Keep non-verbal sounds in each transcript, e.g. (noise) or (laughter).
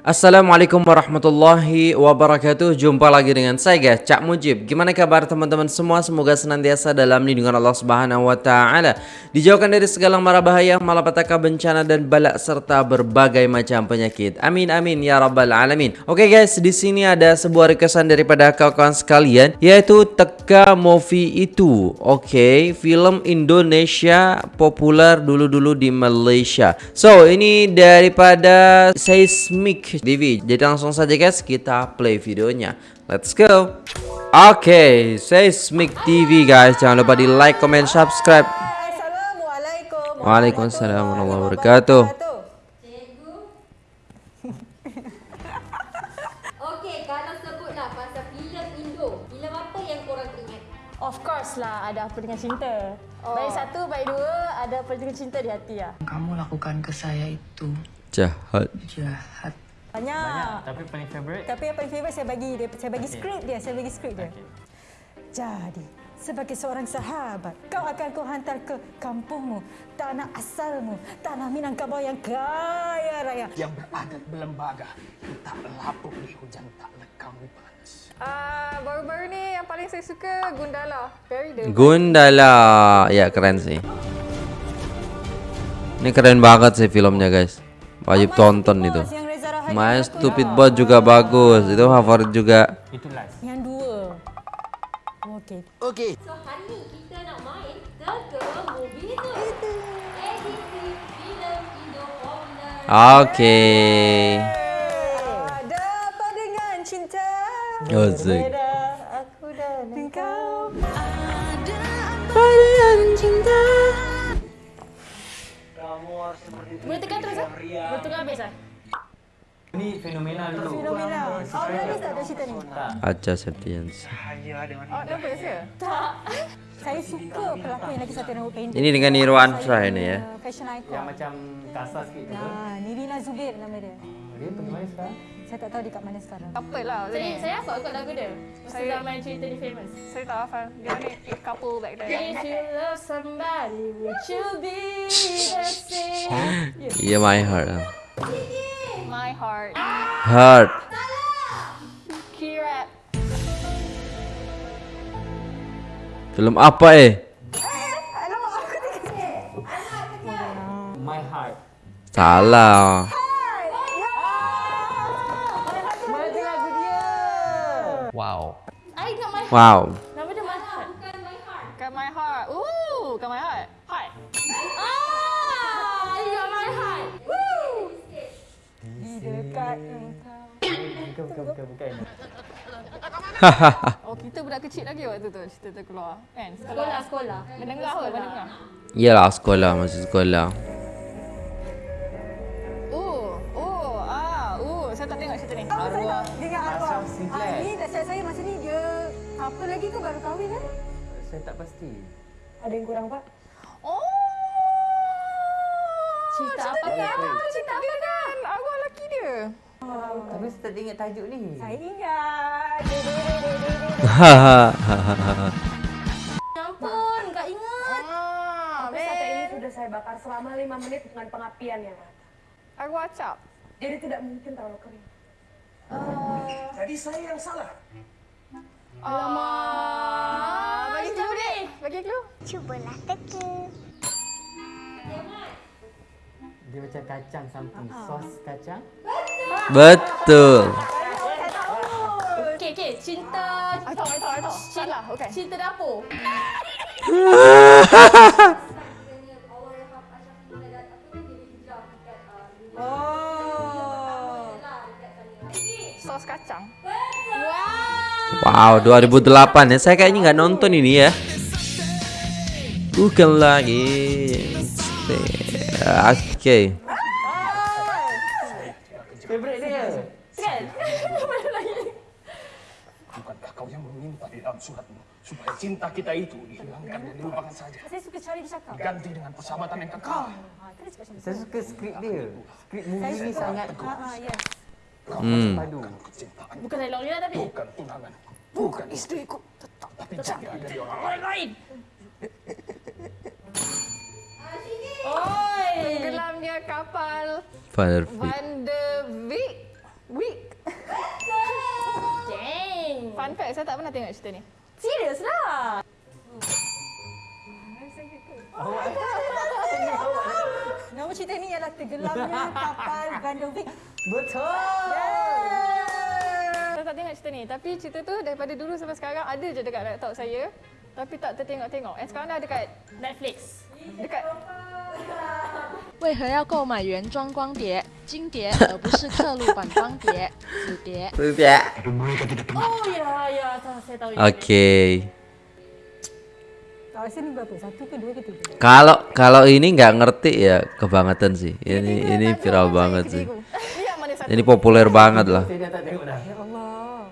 Assalamualaikum warahmatullahi wabarakatuh. Jumpa lagi dengan saya guys Cak Mujib. Gimana kabar teman-teman semua? Semoga senantiasa dalam lindungan Allah subhanahu wa ta'ala. Dijauhkan dari segala mara bahaya Malapetaka bencana dan balak Serta berbagai macam penyakit. Amin amin ya rabbal alamin. Oke guys di sini ada sebuah requestan daripada kawan-kawan sekalian Yaitu Teka Movie itu. Oke film Indonesia populer dulu-dulu di Malaysia. So ini daripada Seismic TV Jadi langsung saja guys kita play videonya. Let's go. Oke okay, Seismic TV guys. Jangan lupa di like, comment, subscribe. Assalamualaikum Waalaikumsalam warahmatullahi wabarakatuh. (laughs) Okey, kalau sebutlah pasal filem Indo, filem apa yang korang ingat? Of course lah ada apa dengan cinta? Oh. Baik satu, baik dua Ada apa dengan cinta di hati lah? Kamu lakukan ke saya itu Jahat. jahat. Banyak, Banyak, tapi paling favourite Tapi yang paling favourite saya bagi dia. Saya bagi Okay. skrip dia Saya bagi skrip dia. Okay. Jadi sebagai seorang sahabat Kau akan ku hantar ke kampungmu. Tanah asalmu Tanah Minangkabau yang kaya raya. Yang beradat berlembaga tak lapuk di hujan tak lekang di panas. Ah, baru-baru ni yang paling saya suka Gundala. Very the Gundala. Ya keren sih. Ini keren banget sih filmnya guys. Wajib tonton itu My Stupid. Bot juga bagus Itu favorit juga Itu last Yang dua Okey Okey. So, hari ni kita nak main Teka Movie itu. Edisi filem Indo popular. Oke Ada apa dengan cinta. Berbeza aku dan engkau Boleh tekan terus? Boleh tekan habis ah? Ini fenomenal dulu Fenomena Oh, ada tak ada cerita ni? Tak Acha Septians Oh, nervous ke? Tak Saya suka pelakon yang lagi satu nama pendek Ini dengan Nirwansyah ini ya Fashion icon Yang macam kasar sikit tu Nah, Nirina Zubir nama dia Dia pergi mana sekarang? Saya tak tahu dia kat mana sekarang Couple lah. Saya, Saya, hafal kot lagu dia. Saya- zaman cerita ni famous. saya tak hafal. Dia ni couple back then. If you love somebody, would you be the same? (laughs) Iya my heart My heart. Heart Kira. Film apa eh? My heart Salah Mana lagu dia Wow I ingat my heart. Wow Bukan bukan bukan bukan (laughs) Oh, kita budak kecil lagi waktu tu cerita tu keluar. Kan? Sekolah, sekolah. Mendengar kot, mendengar. Iyalah sekolah masih sekolah Oh, oh, ah, oh, saya tak tengok cerita ni. Arwah Dia ingat arwah Ashraf Sinclair. Ah, Ni tak saya saya masa ni dia Apa lagi tu baru kahwin kan Saya tak pasti Ada yang kurang pak Oh. Cerita apa dia kan? kan? Cerita dia kan? Arwah lelaki dia. Tapi saya ingat tajuk ni Saya ingat Hahaha Ya ampun, tak ingat. Ah, Tapi sate ini sudah saya bakar selama lima menit dengan pengapian yang rata. Arwah cap. Jadi tidak mungkin terlalu kering. Jadi saya yang salah. Alamak. Bagi clue ni. Bagi clue. Cubalah teka. Dia macam kacang something Sos kacang Betul Okey, okey. Cinta... I tahu, I tahu, I tahu. Salah, okey. Cinta dapur. (laughs) Oh Sos kacang. Wow 2008 ya Saya kayaknya nggak nonton ini ya Bukan lagi Oke Favorite dalam suratmu supaya cinta kita itu dihilangkan dan dilupakan saja? Saya suka cari cakap Ganti dengan persahabatan yang kekal. Ah, tu. Saya suka skrip dia Skrip movie ni sangat Ah, ah, yes. Hmm. padu Bukan dialog dia tapi. bukan tunangan, bukan istriku, tetap tapi jaga dari orang lain. Oi. Tenggelamnya kapal Van de Beek. Fun fact, saya tak pernah tengok cerita ni. Serius lah. Nama cerita ni ialah Tenggelamnya (laughs) Kapal Vandovic. Betul. Saya tak tengok cerita ni. Tapi cerita tu daripada dulu sampai sekarang ada je dekat laptop saya. Tapi tak tertengok-tengok. And sekarang dah dekat Netflix. dekat 为何要购买原装光碟、金碟，而不是刻录版光碟、子碟？ Oh ya, ya. tahu, Saya tahu. Oke. (laughs) Tak rasa ni berapa? Satu ke dua ke tiga? Kalau kalau ini nggak ngerti ya kebangetan sih. Ini ini viral banget sih. ni yang mana satu. Ini populer banget lah. Saya dah tak tengok dah. Ya Allah.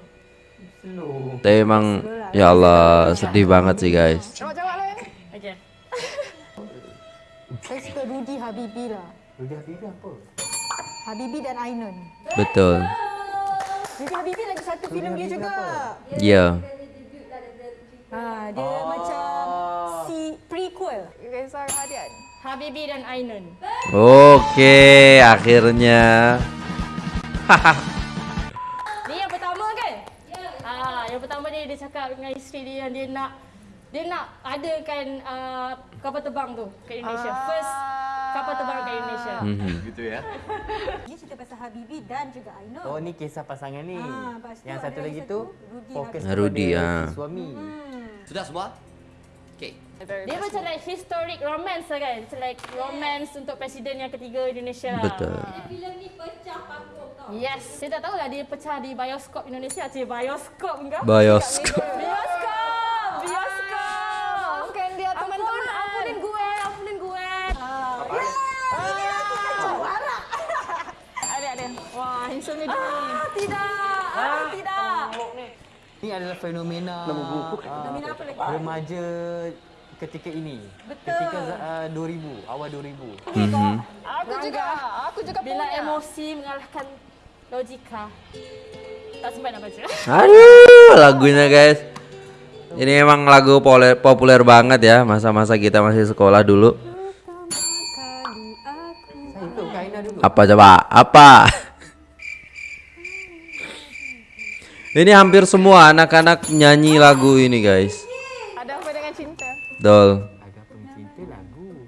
Slow. Tapi emang ya Allah sedih banget sih guys. Rudy Habibi lah. Rudy Habibi apa? Habibi dan Ainun. Betul. Rudy Habibi lagi satu filem dia juga. Iya. Ha, dia macam si prequel. Reza Hadian. Habibi dan Ainun. Oke, akhirnya. (laughs) Ni yang pertama kan? Ah, yang pertama dia dia cakap dengan isteri dia yang dia nak dia nak adakan uh, kapal terbang tu ke Indonesia. First kapal terbang ke Indonesia. Mhm. Gitu ya. (laughs) Dia cerita pasal Habibi dan juga Ainun. Oh ni kisah pasangan ni. Ah, Yang satu lagi satu, tu Rudy fokus Habibi. Rudy, ah. si suami. Sudah semua? Oke. Dia macam like historic romance lah kan. Macam like romance untuk presiden yang ketiga Indonesia lah. Betul. Filem ni pecah panggung tau. Yes. Saya tak tahu lah dia pecah di bioskop Indonesia. Cik bioskop enggak? Bioskop. Bioskop. Handsome dia ah, tidak. Ah, tidak. Ni adalah fenomena Fenomena apa lagi? remaja ketika ini. Betul. Ketika uh, 2000, awal 2000. Mhm. Aku juga. Aku juga Bila punya. emosi mengalahkan logika. Tak sempat nak baca. Aduh, lagunya guys. Ini emang lagu pole- populer banget ya masa-masa kita masih sekolah dulu. Apa coba? Apa? Ini hampir semua anak-anak nyanyi lagu ini guys. Ada apa dengan cinta? Dol. Ada pencinta lagu.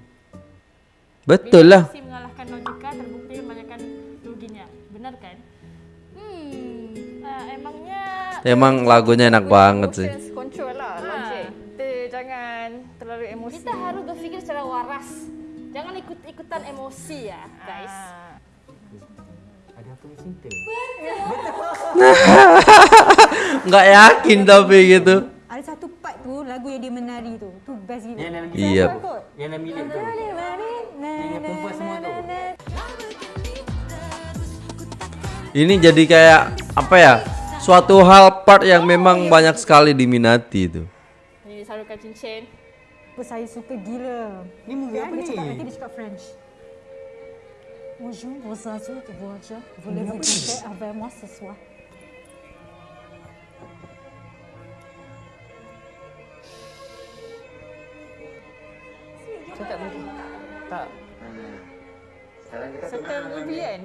Betul lah. Mengalahkan logika terbukti membanyakkan ruginya. Benar kan? Hmm. Ah, emangnya Emang lagunya enak banget sih. Emotions control lah logik. Kita jangan terlalu emosi. kita harus berpikir secara waras. Jangan ikut-ikutan emosi ya, guys. Ah. Ada apa dengan cinta? (laughs) Nggak yakin tapi gitu. Ada satu part tu lagu yang dia menari tu. Tu best gila. Yang dalam Iya. Kot. Yang dalam bilik tu. Yang perempuan semua tu. Ini jadi kayak apa ya? Suatu hal part yang memang banyak sekali diminati itu. Ini sarukan cincin. Apa saya suka gila. Ni movie apa dia cakap ni? nanti dia cakap French. Bonjour, adultes, voyageurs, voulez-vous coucher avec moi ce soir?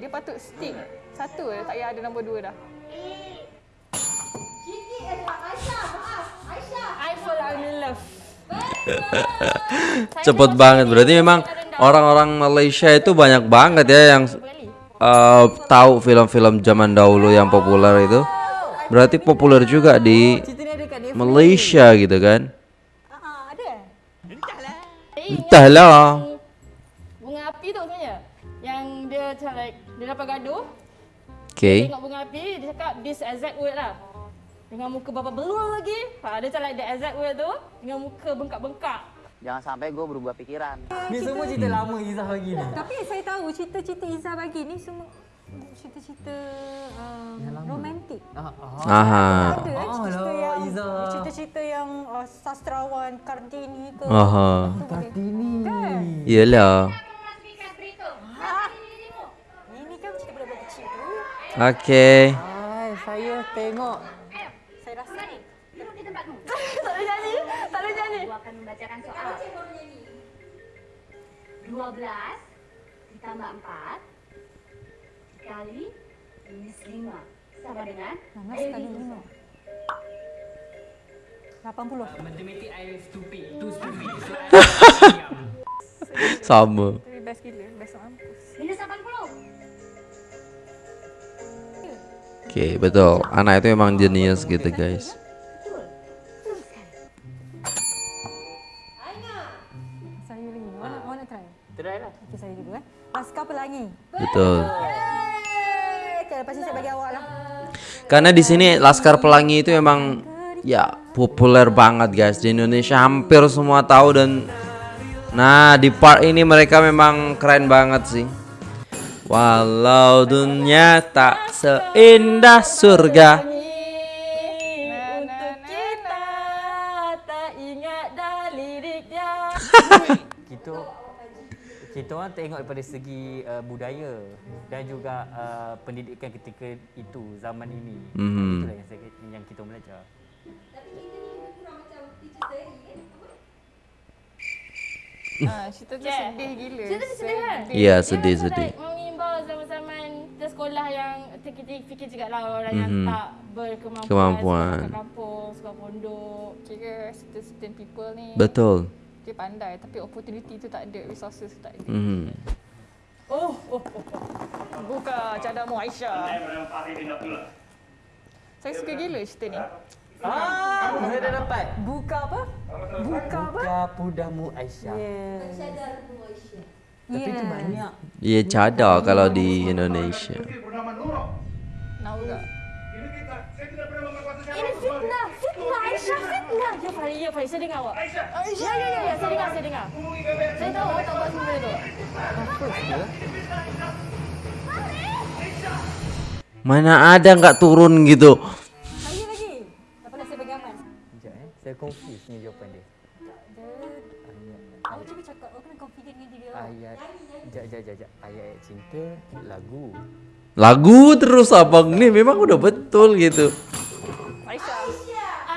Dia patut stick. Satu je, tak payah ada nombor dua dah. I fall in love. (laughs) Cepet banget. Berarti memang orang-orang Malaysia itu banyak banget ya yang eh, tahu film-film zaman dahulu yang populer itu. Berarti populer juga di. Malaysia gitu kan? Ah, ada. Entahlah. Dia dapat gaduh. Oke. Tengok bunga api, dia cakap this exact word lah. Dengan muka bapa belul lagi. Ha, dia macam like the exact word tu. Dengan muka bengkak-bengkak. Jangan sampai gue berubah pikiran. Ni semua cerita lama Izzah bagi ni. Tapi saya tahu cerita-cerita Izzah bagi ni semua cerita-cerita um, romantik. Ah, ah. Aha. Ada Ah, cerita lah, yang Izzah. cerita-cerita yang uh, sastrawan Kartini ke. Aha. Kartini. Iyalah. Ini Oke. Hai, saya tengok. Saya rasa ni. tak boleh nyanyi. Tak boleh nyanyi. Aku akan membacakan soal. 12 ditambah 4 kali minus 5 sama dengan Nanas kali lima. 80. Matematik I stupid, too stupid. So I Sama. Tapi best gila, best mampus. Oke, betul. Anak itu emang jenius gitu, guys. Betul. Karena di sini Laskar Pelangi itu emang ya populer banget guys di Indonesia hampir semua tahu dan nah di part ini mereka memang keren banget sih. Walau dunia tak seindah surga. Untuk kita tak ingat dah liriknya. (laughs) kita kita orang tengok daripada segi uh, budaya dan juga uh, pendidikan ketika itu zaman ini. Mhm. Itulah yang saya, yang kita belajar. Ah, (laughs) cerita tu sedih gila. Cerita tu sedih kan? Iya, Dia sedih sedih. like Mengimbau zaman-zaman kita sekolah yang kita fikir juga lah orang yang Mhm. tak berkemampuan. Kemampuan. Sekolah kampung, sekolah pondok. Kira certain, certain people ni Betul. dia pandai tapi opportunity tu tak ada, resources tu tak ada. Mhm. Oh, oh, oh, oh. Buka cadar Aisyah. Saya suka gila cerita ni. Ah, saya dah dapat. Buka apa? Buka apa? Buka pudamu Aisyah. Yes. Tapi tu Yeah. banyak. Iya cadar kalau di Indonesia. Ini fitnah, fitnah Aisyah, fitnah. Ya Farid, ya Farid, saya dengar awak. Ya, ya, ya, ya, saya dengar, saya dengar. Saya tahu awak tak buat semua benda tu. Mana ada nggak turun gitu. Saya confuse ni jawapan dia. Awak cuba cakap, awak kena confident dengan diri awak. Ayat Sekejap, sekejap, sekejap. Ayat cinta lagu. Lagu terus abang nih memang udah betul gitu. Aisyah.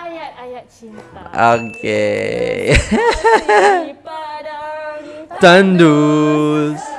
Ayat-ayat cinta. Oke. Di padang Tandus.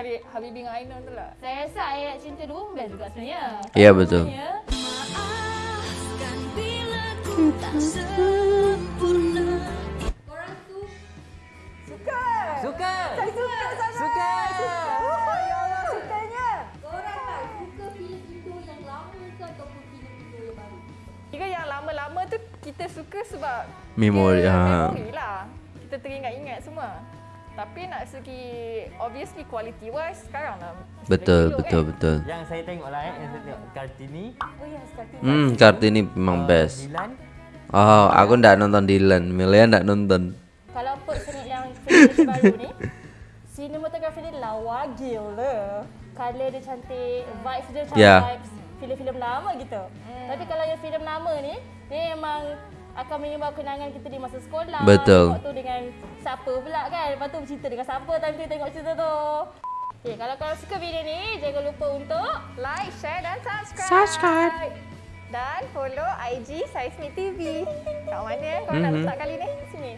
Cari Habibie dengan Ainun tu lah. Saya rasa ayat cinta dua pun best juga sebenarnya. Iya betul. Ya. Suka. Suka. Saya suka sangat. Suka. Oh, ya Allah, sukanya. Korang suka filem Indo yang lama ke ataupun filem Indo yang baru? Kira yang lama-lama tu kita suka sebab Memori, ha. memori lah. Kita teringat-ingat semua. Tapi nak segi obviously quality wise sekarang lah. Betul, betul, kan? betul. Yang saya tengok lah eh, yang saya tengok Kartini, Oh ya, sekali. Hmm, Kartini memang best. Dilan, Oh, aku ndak nonton Dylan, Melia ndak nonton. Kalau put seni yang baru ni, (laughs) sinematografi dia lawa gila. Color dia cantik, vibes dia macam Ya. vibes filem-filem lama gitu. Tapi kalau yang filem lama ni, dia memang akan mengimbau kenangan kita di masa sekolah. Betul. Waktu dengan siapa pula kan. Lepas tu bercerita dengan siapa time tu tengok cerita tu. Okay, kalau korang suka video ni, jangan lupa untuk Like, share dan subscribe. Subscribe. Dan follow IG Seismic TV. Kat mana eh? Korang nak Mhm. letak kali ni? sini.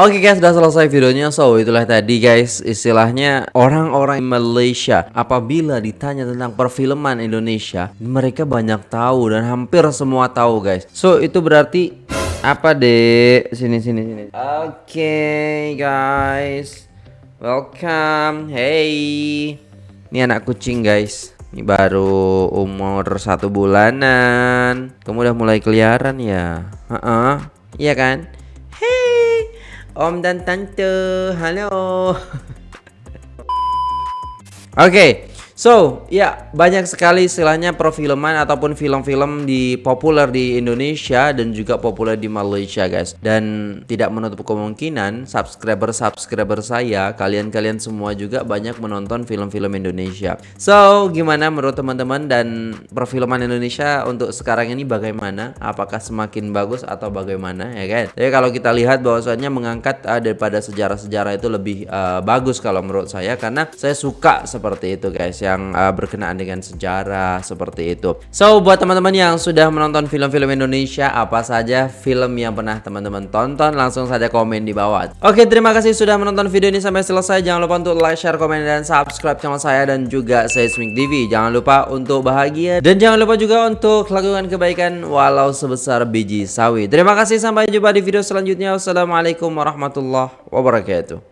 Oke guys, sudah selesai videonya. So, itulah tadi guys, istilahnya orang-orang Malaysia apabila ditanya tentang perfilman Indonesia, mereka banyak tahu dan hampir semua tahu guys. So, itu berarti apa deh? Sini sini sini. Oke guys. Welcome. Hey. Ini anak kucing guys. Ini baru umur satu bulanan. Kamu udah mulai keliaran ya? Heeh. Iya kan? Hey, Om dan Tante, halo. (laughs) Oke, So, ya banyak sekali istilahnya perfilman ataupun film-film di populer di Indonesia dan juga populer di Malaysia, guys. Dan tidak menutup kemungkinan subscriber-subscriber saya, kalian-kalian semua juga banyak menonton film-film Indonesia. So, gimana menurut teman-teman dan perfilman Indonesia untuk sekarang ini bagaimana? Apakah semakin bagus atau bagaimana ya kan? Jadi kalau kita lihat bahwasannya mengangkat uh, daripada sejarah-sejarah itu lebih uh, bagus kalau menurut saya karena saya suka seperti itu, guys. Ya yang uh, berkenaan dengan sejarah seperti itu. So buat teman-teman yang sudah menonton film-film Indonesia apa saja film yang pernah teman-teman tonton langsung saja komen di bawah. Oke terima kasih sudah menonton video ini sampai selesai. Jangan lupa untuk like, share, komen dan subscribe channel saya dan juga Seismic TV. Jangan lupa untuk bahagia dan jangan lupa juga untuk lakukan kebaikan walau sebesar biji sawi. Terima kasih sampai jumpa di video selanjutnya. Wassalamualaikum warahmatullahi wabarakatuh.